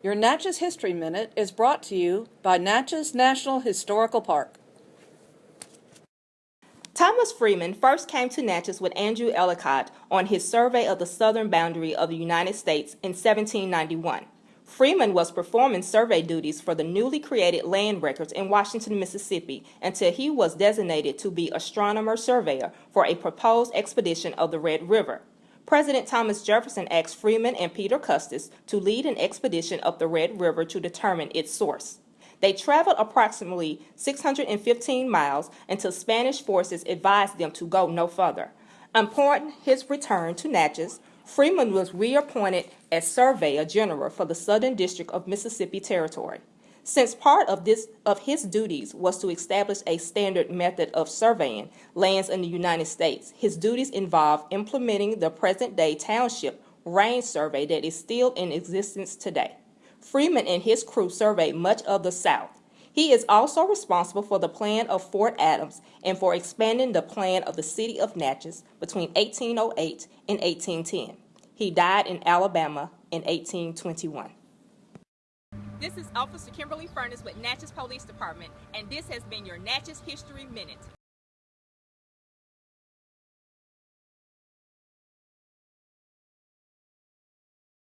Your Natchez History Minute is brought to you by Natchez National Historical Park. Thomas Freeman first came to Natchez with Andrew Ellicott on his survey of the southern boundary of the United States in 1791. Freeman was performing survey duties for the newly created land records in Washington, Mississippi until he was designated to be astronomer surveyor for a proposed expedition of the Red River. President Thomas Jefferson asked Freeman and Peter Custis to lead an expedition up the Red River to determine its source. They traveled approximately 615 miles until Spanish forces advised them to go no further. Upon his return to Natchez, Freeman was reappointed as Surveyor General for the Southern District of Mississippi Territory. Since part of, this, of his duties was to establish a standard method of surveying lands in the United States, his duties involved implementing the present-day township range survey that is still in existence today. Freeman and his crew surveyed much of the South. He is also responsible for the plan of Fort Adams and for expanding the plan of the city of Natchez between 1808 and 1810. He died in Alabama in 1821. This is Officer Kimberly Furness with Natchez Police Department, and this has been your Natchez History Minute.